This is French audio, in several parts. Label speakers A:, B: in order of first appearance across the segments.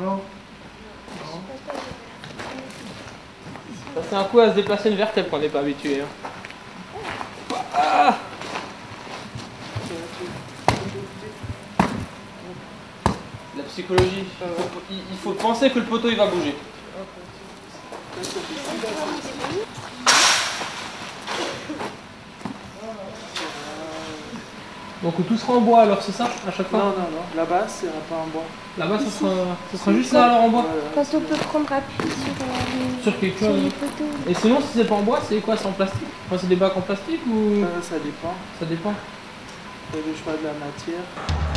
A: Non
B: c'est un coup à se déplacer une vertèbre quand on n'est pas habitué. hein. Ah La psychologie. Il faut penser que le poteau il va bouger. Donc tout sera en bois alors c'est ça à chaque
A: Non,
B: fois
A: non, non. Là-bas, c'est pas en bois.
B: Là-bas ça sera, ça sera juste là alors en bois
C: Quand on peut prendre appui sur, euh,
B: Sur quelque chose. Et sinon si c'est pas en bois c'est quoi C'est en plastique Enfin, C'est des bacs en plastique ou
A: Euh, ça dépend.
B: ça dépend
A: C'est le choix de la matière.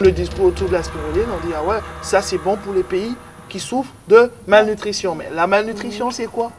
A: Le discours autour de la spiruline, on dit ah ouais, ça c'est bon pour les pays qui souffrent de malnutrition. Mais la malnutrition, c'est quoi?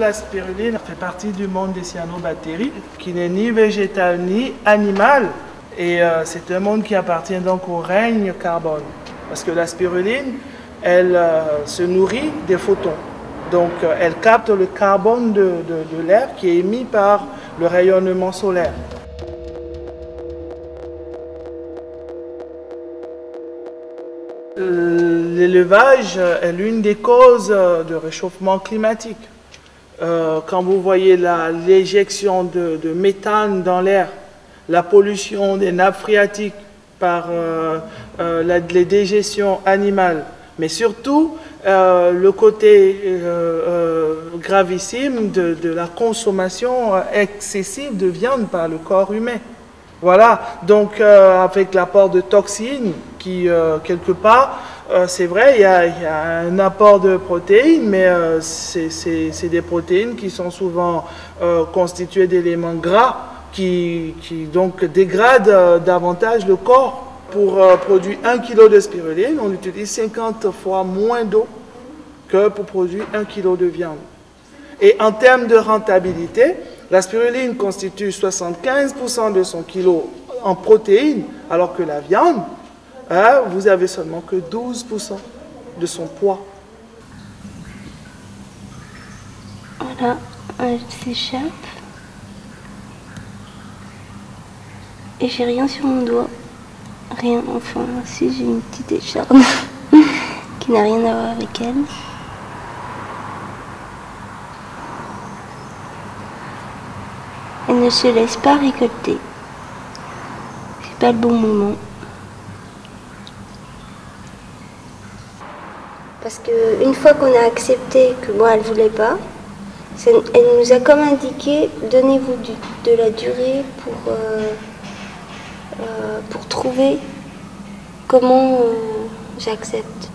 A: La spiruline fait partie du monde des cyanobactéries, qui n'est ni végétal ni animal. Et euh, c'est un monde qui appartient donc au règne carbone. Parce que la spiruline, elle euh, se nourrit des photons. Donc euh, elle capte le carbone de, de- l'air qui est émis par le rayonnement solaire. L'élevage est l'une des causes de réchauffement climatique. Euh, quand vous voyez l'éjection de, méthane dans l'air, la pollution des nappes phréatiques par euh, euh, les dégestions animales, mais surtout le côté gravissime de, la consommation excessive de viande par le corps humain. Voilà, donc avec l'apport de toxines qui, quelque part, euh, c'est vrai, il y, a, un apport de protéines, mais euh, c'est des protéines qui sont souvent euh, constituées d'éléments gras qui, donc dégradent davantage le corps. Pour produire 1 kg de spiruline, on utilise 50 fois moins d'eau que pour produire 1 kg de viande. Et en termes de rentabilité, la spiruline constitue 75% de son kilo en protéines, alors que la viande, hein, vous avez seulement que 12% de son poids.
C: Voilà, elle s'échappe. Et j'ai rien sur mon doigt. Rien, enfin, si j'ai une petite écharpe qui n'a rien à voir avec elle. Elle ne se laisse pas récolter. C'est pas le bon moment. Parce que une fois qu'on a accepté que moi elle voulait pas, elle nous a comme indiqué donnez-vous de la durée pour, euh, euh, trouver comment euh, j'accepte.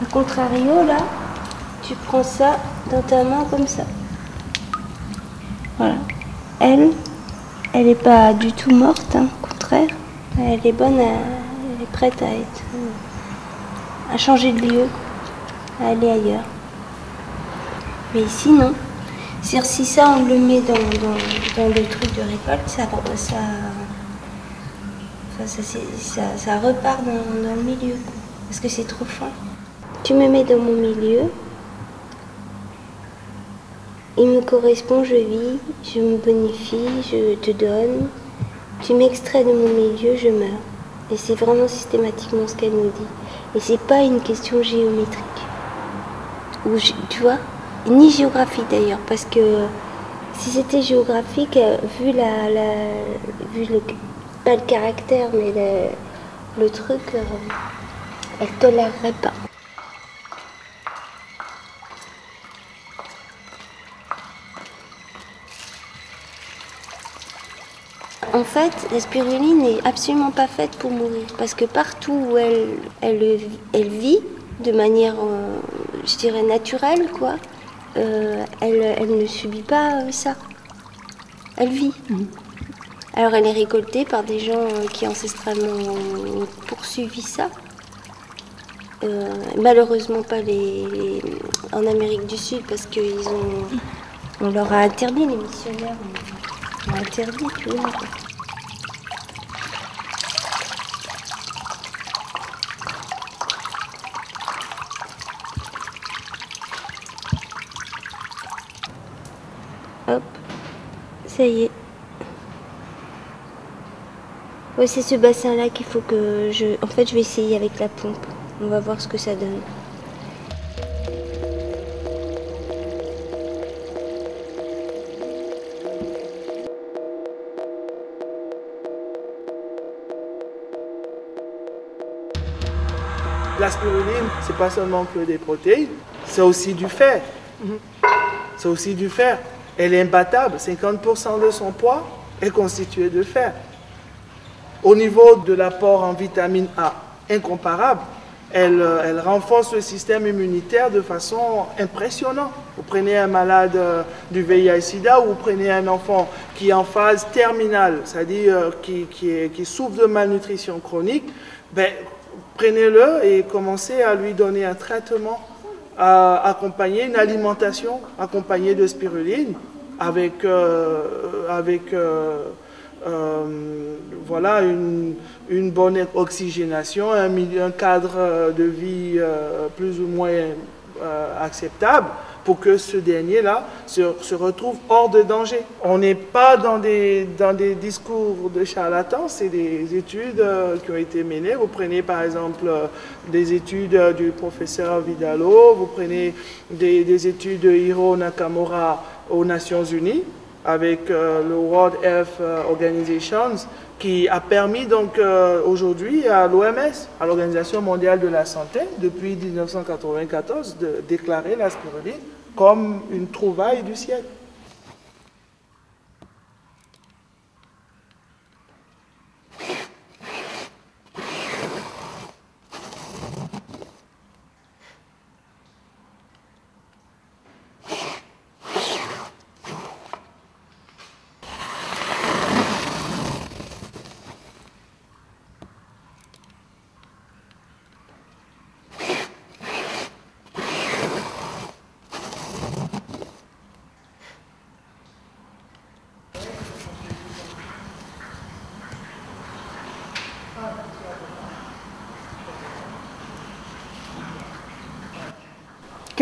C: A contrario, là, tu prends ça dans ta main comme ça. Voilà. Elle, elle n'est pas du tout morte, hein, au contraire. Elle est bonne, elle est prête à être. À changer de lieu, à aller ailleurs. Mais ici, non. C'est-à-dire, si ça, on le met dans, le truc de récolte, ça, c'est- repart dans, dans le milieu. Parce que c'est trop fin. Tu me mets dans mon milieu. Il me correspond, je vis, je me bonifie, je te donne. Tu m'extrais de mon milieu, je meurs. Et c'est vraiment systématiquement ce qu'elle nous dit. Et c'est pas une question géométrique. Ou tu vois Ni géographique d'ailleurs, parce que si c'était géographique, euh, vu la, la- vu le, pas le caractère, mais le, le truc, euh, elle tolérerait pas. En fait, la spiruline n'est absolument pas faite pour mourir parce que partout où elle, elle, elle vit de manière, euh, je dirais, naturelle, quoi, euh, elle, elle ne subit pas euh, ça. Elle vit. Alors elle est récoltée par des gens qui ancestralement ont poursuivi ça. Malheureusement pas les, les- en Amérique du Sud parce qu'ils ont on leur a interdit les missionnaires ont, interdit. Hop, ça y est. Ouais, c'est ce bassin-là qu'il faut que je... En fait, je vais essayer avec la pompe. On va voir ce que ça donne.
A: La spiruline, c'est pas seulement que des protéines, c'est aussi du fer. C'est aussi du fer. Elle est imbattable. 50% de son poids est constitué de fer. Au niveau de l'apport en vitamine A, incomparable. Elle, euh, elle renforce le système immunitaire de façon impressionnante. Vous prenez un malade euh, du VIH-Sida ou vous prenez un enfant qui est en phase terminale, c'est-à-dire euh, qui, qui, qui souffre de malnutrition chronique, ben, prenez-le et commencez à lui donner un traitement à accompagner une alimentation accompagnée de spiruline avec, euh, avec euh, euh, voilà, une, une bonne oxygénation, un, cadre euh, de vie euh, plus ou moins euh, acceptable pour que ce dernier-là se, se retrouve hors de danger. On n'est pas dans des, dans des discours de charlatans, c'est des études euh, qui ont été menées. Vous prenez par exemple euh, des études euh, du professeur Vidalo, vous prenez des, des études de Hiro Nakamura aux Nations Unies avec euh, le World Health euh, Organization qui a permis donc euh, aujourd'hui à l'OMS, à l'Organisation mondiale de la santé, depuis 1994, de déclarer la spiruline comme une trouvaille du siècle.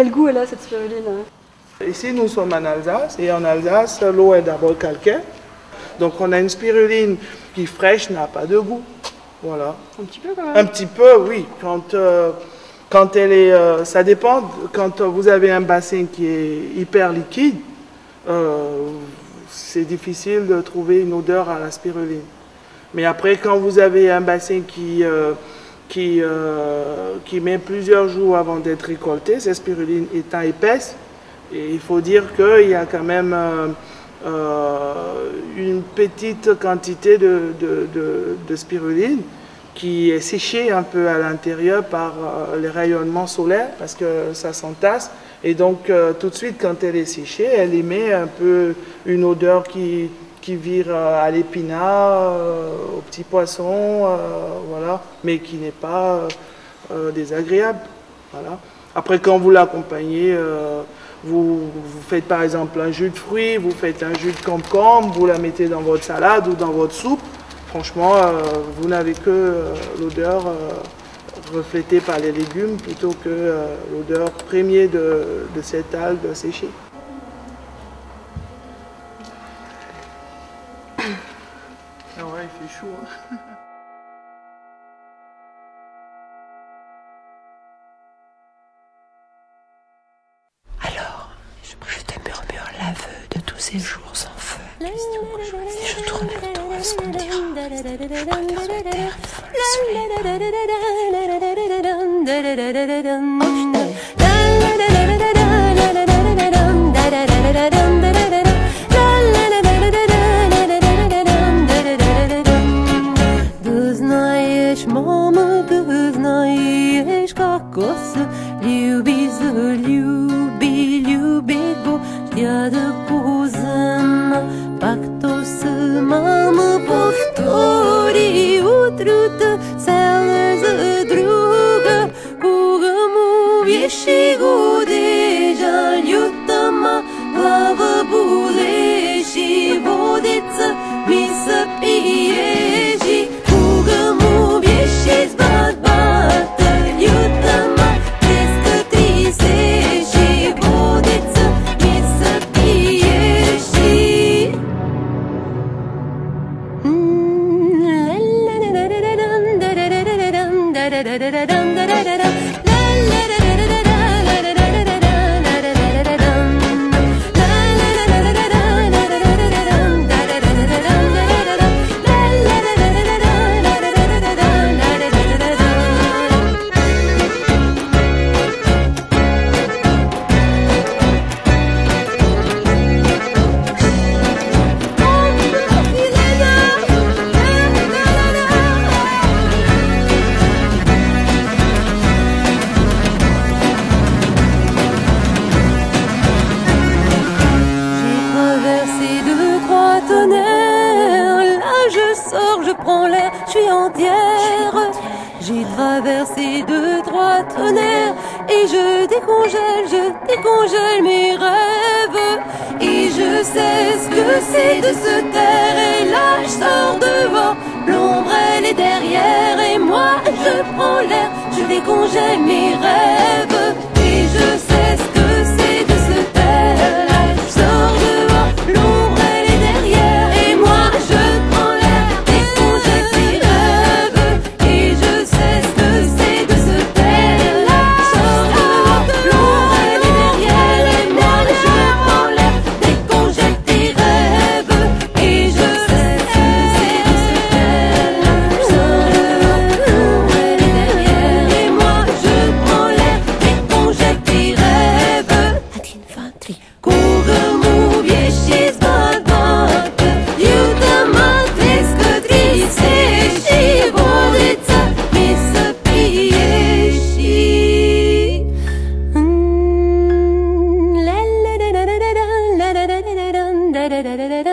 D: Quel goût elle a cette spiruline hein?
A: Ici, nous sommes en Alsace, et en Alsace, l'eau est d'abord calcaire. Donc, on a une spiruline qui fraîche, n'a pas de goût. Voilà.
D: Un petit peu quand même.
A: Un petit peu, oui. Quand, euh, quand elle est, euh, ça dépend. Quand vous avez un bassin qui est hyper liquide, euh, c'est difficile de trouver une odeur à la spiruline. Mais après, quand vous avez un bassin qui, euh, qui, euh, qui met plusieurs jours avant d'être récolté, cette spiruline étant épaisse, et il faut dire qu'il y a quand même euh, euh, une petite quantité de, de- de- spiruline qui est séchée un peu à l'intérieur par les rayonnements solaires parce que ça s'entasse. Et donc, tout de suite, quand elle est séchée, elle émet un peu une odeur qui, vire euh, à l'épinard, euh, au petit poisson, euh, voilà, mais qui n'est pas désagréable. Voilà. Après, quand vous l'accompagnez, vous, faites par exemple un jus de fruits, vous faites un jus de concombre, vous la mettez dans votre salade ou dans votre soupe. Franchement, vous n'avez que l'odeur reflétée par les légumes plutôt que l'odeur première de cette algue séchée. Ah
E: Alors, je, je te murmure l'aveu de tous ces jours sans feu. Que je, tourne le à ce qu'on dira? Je préfère.
F: C'est de
A: da
D: da da da
A: da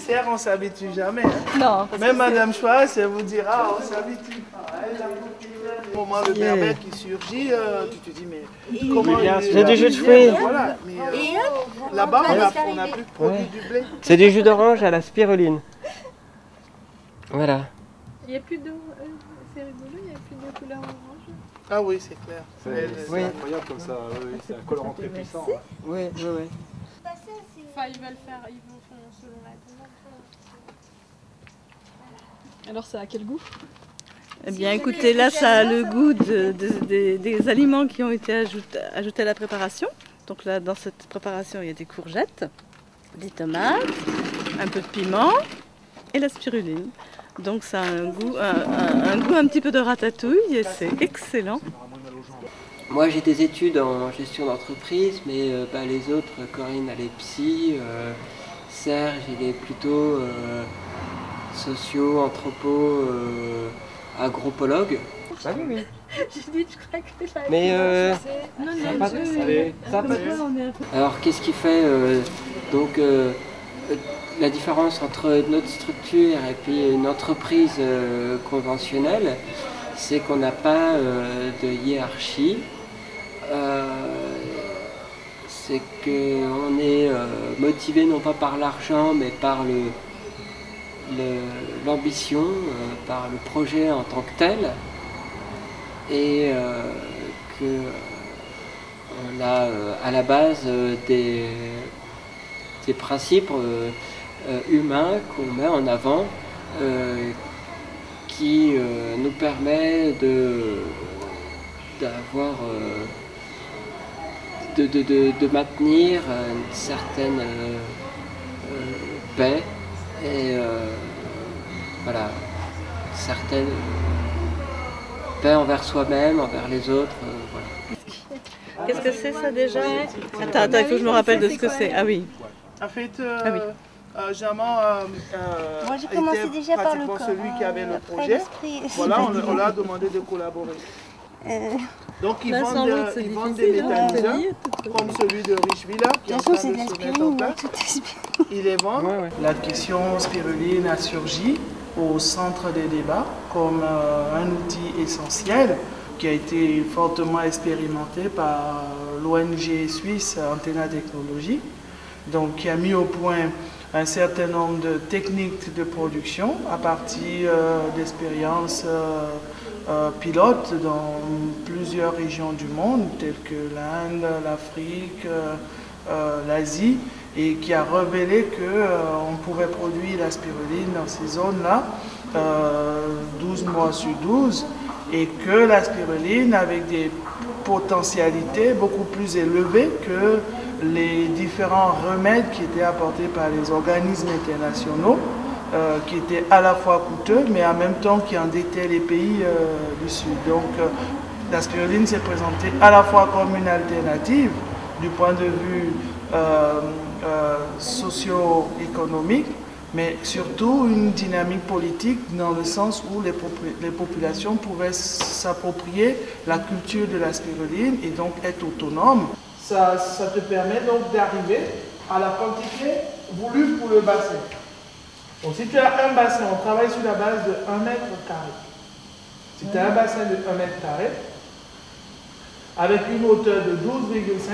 A: euh, cerfs, on s'habitue jamais. hein.
D: Non,
A: Même Madame Schwartz, elle vous dira, on s'habitue pas. Au moment le berbère qui surgit, euh, tu te dis, mais comment.
B: C'est du jus de fruits.
A: Voilà, euh, là-bas, on a- on n'a plus de produit du blé.
B: C'est du jus d'orange à la spiruline. Voilà.
D: il n'y a plus d'eau. euh, c'est rigolo, il n'y a plus de couleur orange.
A: Ah oui, c'est clair.
G: C'est
B: Oui.
G: incroyable comme ça, oui, c'est un colorant très puissant. ouais.
B: Oui, oui, oui.
D: Enfin, ils veulent faire, ils vont faire selon la demande. Alors, ça a quel goût?
H: Eh bien, écoutez, là, ça a le goût de- de- des- des aliments qui ont été ajoutés, ajoutés à la préparation. Donc là, dans cette préparation, il y a des courgettes, des tomates, un peu de piment et la spiruline. Donc ça a un goût un, un- un goût un petit peu de ratatouille et c'est excellent.
I: Moi j'ai des études en gestion d'entreprise, mais euh, bah, les autres, Corinne elle est psy, euh, Serge il est plutôt euh, socio, anthropo, euh, agropologue.
B: Bah oui, oui.
D: J'ai dit, je crois que ça
I: Mais euh,
D: Non,
I: ça
D: non, je-
I: Alors qu'est-ce qui fait euh, donc la différence entre notre structure et puis une entreprise euh, conventionnelle C'est qu'on n'a pas euh, de hiérarchie. Euh, c'est qu'on est euh, motivé non pas par l'argent mais par le, le- l'ambition, euh, par le projet en tant que tel. Et que on a à la base des, des principes humains qu'on met en avant qui nous permet d'avoir de, de- de- de maintenir euh, une certaine euh, euh, paix et euh, voilà une certaine paix envers soi-même, envers les autres, euh, voilà.
H: Qu'est-ce que c'est ça déjà? Attends, attends, il faut que je me rappelle de ce que c'est. Ah oui.
A: En fait, euh,
H: Ah oui.
A: euh, Germain euh,
C: Moi, j'ai
A: était
C: commencé déjà par le
A: pratiquement
C: corps.
A: celui qui avait le projet. Voilà, on, on l'a demandé de collaborer.
C: Euh,
A: Donc ils vendent, ils vendent des
H: hein, tout
A: comme celui de Richvilla qui est en train
C: c'est
A: de se mettre en place.
C: spiruline.
A: Ils les vendent.
I: Ouais, ouais.
A: La question spiruline a surgi au centre des débats comme euh, un outil essentiel qui a été fortement expérimenté par l'ONG suisse Antena Technologie, donc qui a mis au point un certain nombre de techniques de production à partir euh, d'expériences euh, euh, pilotes dans plusieurs régions du monde, telles que l'Inde, l'Afrique, euh, euh, l'Asie, et qui a révélé qu'on pouvait produire la spiruline dans ces zones-là euh, 12 mois sur 12 et que la spiruline avec des potentialités beaucoup plus élevées que les différents remèdes qui étaient apportés par les organismes internationaux, euh, qui étaient à la fois coûteux, mais en même temps qui endettaient les pays euh, du Sud. Donc euh, la spiruline s'est présentée à la fois comme une alternative du point de vue socio-économique, mais surtout une dynamique politique dans le sens où les, les populations pouvaient s'approprier la culture de la spiruline et donc être autonomes. Ça, ça te permet donc d'arriver à la quantité voulue pour le bassin. Donc si tu as un bassin, on travaille sur la base de 1 mètre carré. Si tu as un bassin de 1 mètre carré, avec une hauteur de 12,5,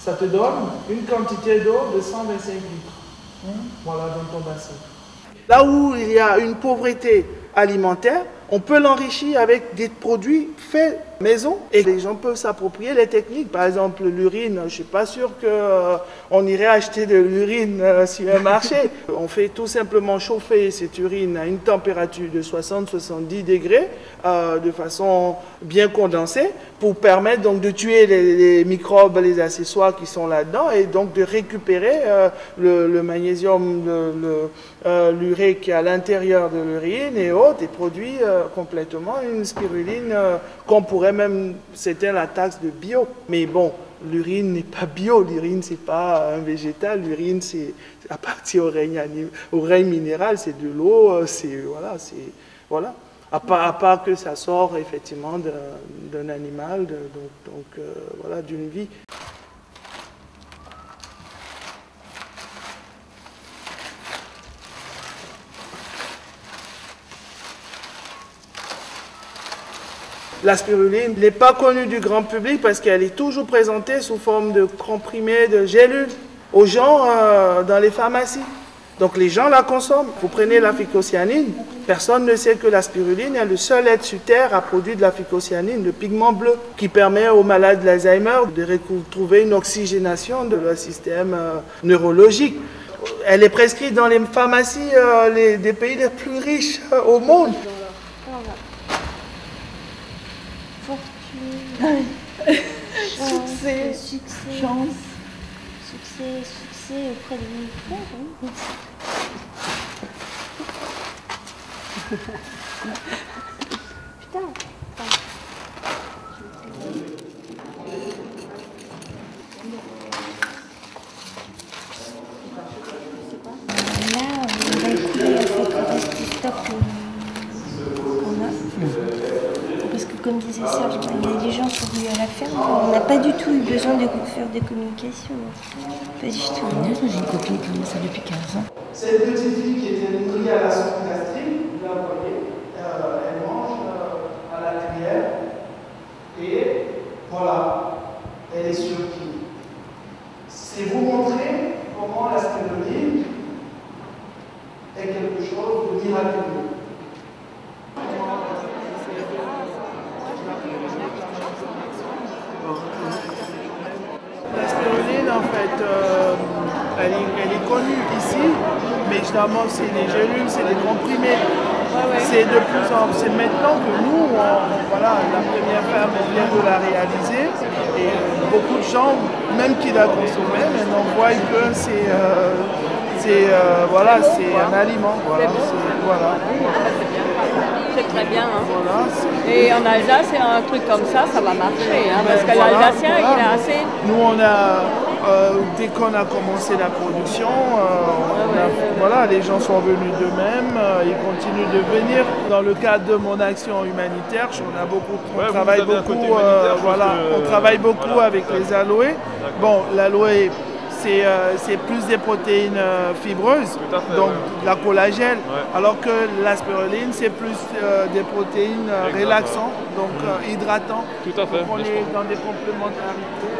A: ça te donne une quantité d'eau de 125 litres. Voilà dans ton bassin. Là où il y a une pauvreté alimentaire, on peut l'enrichir avec des produits faits maison et les gens peuvent s'approprier les techniques. Par exemple, l'urine, je ne suis pas sûr qu'on irait acheter de l'urine euh, sur un marché. On fait tout simplement chauffer cette urine à une température de 60-70 degrés euh, de façon bien condensée pour permettre donc de tuer les, les microbes, les accessoires qui sont là-dedans et donc de récupérer euh, le, le magnésium, euh, l'urée qui est à l'intérieur de l'urine et autres et produit euh, complètement une spiruline euh, qu'on pourrait même, c'était la taxe de bio. Mais bon, l'urine n'est pas bio, l'urine c'est pas un végétal, l'urine c'est à partir au règne, anim- au règne minéral, c'est de l'eau, euh, c'est voilà, c'est voilà. À part, à part que ça sort effectivement d'un, animal, donc, donc, euh, voilà, d'une vie. La spiruline n'est pas connue du grand public parce qu'elle est toujours présentée sous forme de comprimés, de gélules aux gens euh, dans les pharmacies. Donc les gens la consomment. Vous prenez la phycocyanine, personne ne sait que la spiruline est le seul être sur Terre à produire de la phycocyanine, le pigment bleu, qui permet aux malades d'Alzheimer de retrouver une oxygénation de leur système euh, neurologique. Elle est prescrite dans les pharmacies euh, des pays les plus riches au monde.
C: Voilà. Fortune. chance,
H: Succès.
C: Succès.
H: Chance.
C: Succès, succès auprès de mon frère. oui. Putain. Là, on va le reste du stock euh, qu'on a. Parce que comme disait Serge, il y a des gens qui ont eu à la ferme. On n'a pas du tout eu besoin de faire des communications. Pas du tout.
E: J'ai une copine qui fait ça depuis 15 ans?
A: Cette petite fille qui était à la sonde gastrique, vous la voyez, euh, elle mange euh, à la cuillère et voilà, elle est sur pied. C'est vous montrer comment la spiruline est quelque chose de miraculeux. La spiruline, en fait, euh, elle, est, elle est connue ici, évidemment, c'est des gélules, c'est des comprimés. C'est de plus en c'est maintenant que nous, on- voilà, la première femme vient de la réaliser, et euh, beaucoup de gens, même qui la consommaient, maintenant voient que c'est euh, euh, voilà, un aliment. Voilà, c'est- voilà,
J: C'est très bien. hein.
A: voilà,
J: Et en Alsace, c'est un truc comme ça, ça va marcher. hein, parce que
A: Ben,
J: l'Alsacien, il est assez.
A: Nous, on a, euh, dès qu'on a commencé la production, euh, a- voilà, les gens sont venus d'eux-mêmes, euh, ils continuent de venir. Dans le cadre de mon action humanitaire, on a beaucoup, on
G: Ouais, vous
A: travaille beaucoup, voilà,
G: que,
A: on travaille beaucoup
G: voilà,
A: avec les aloés. Bon, l'aloe, c'est plus des protéines fibreuses,
G: fait,
A: donc
G: ouais.
A: de la collagène,
G: Ouais.
A: alors que la spiruline, c'est plus des protéines relaxantes, donc hydratantes.
G: Tout à fait,
A: Donc on est dans des complémentarités.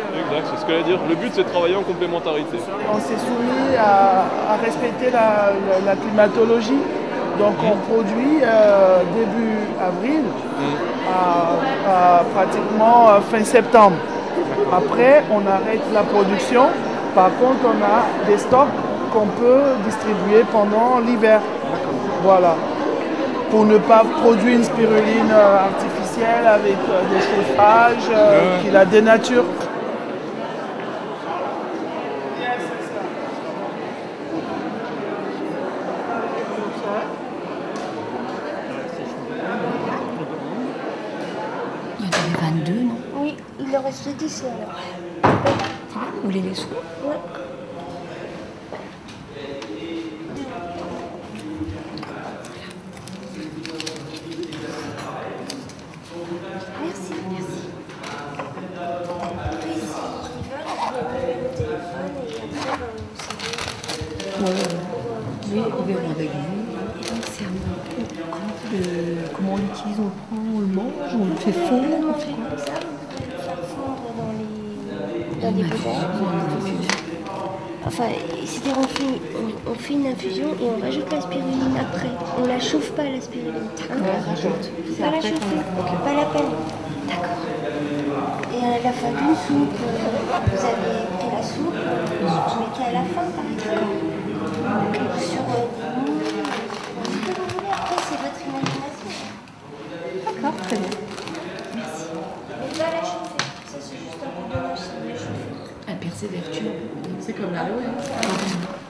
G: Ce que dire. Le but, c'est de travailler en complémentarité.
A: on s'est soumis à, à respecter la, la- la climatologie. Donc on produit euh, début avril à, à pratiquement euh, fin septembre. Après, on arrête la production. Par contre, on a des stocks qu'on peut distribuer pendant l'hiver. Voilà. Pour ne pas produire une spiruline euh, artificielle avec des chauffages euh, qui la dénaturent.
E: Il y en avait 22, non
C: Oui, il en reste 10 alors.
E: Vous voulez les sous
C: Ouais. Merci, merci. Oui, si ils veulent, je vais donner le téléphone et après, on s'en
E: Oui, ils verront avec vous. Et donc, c'est un comment, le- comment on l'utilise On le prend, on le mange, on le fait fondre on fait quoi
C: ça, faire fondre dans des. Enfin, c'est-à-dire on fait, on, on fait une infusion et on rajoute la spiruline après. On la chauffe pas la spiruline. Hein
E: On la rajoute.
C: Pas la chauffer, pas la peine. D'accord. Et à la fin d'une soupe, euh, vous avez pris la soupe, vous mettez à la fin par exemple. Sur euh, des moules, ce que vous voulez après, c'est votre imagination.
E: D'accord, très bien.
C: Merci. Mais pas la chauffer. Ça, c'est juste un coup de neige, c'est de la chauffer.
E: Elle perd ses vertus. C'est comme l'aloe.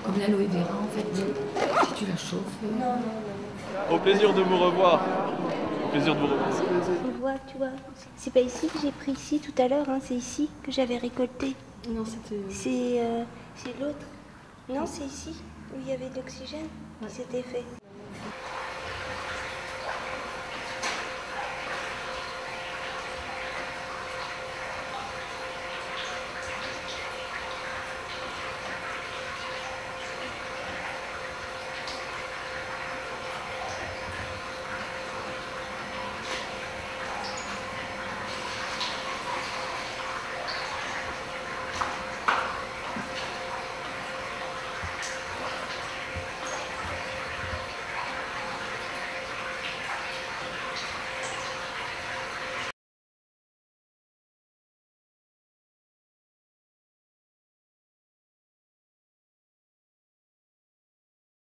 E: Comme l'aloe vera, en fait. Si tu la chauffes. euh,
C: Non, non, non.
G: Au plaisir de vous revoir. Au plaisir de vous revoir.
C: Tu vois, tu vois, c'est pas ici que j'ai pris ici tout à l'heure, hein, c'est ici que j'avais récolté.
H: Non, c'était.
C: C'est euh, c'est l'autre. Non, c'est ici où il y avait de l'oxygène qui s'était fait.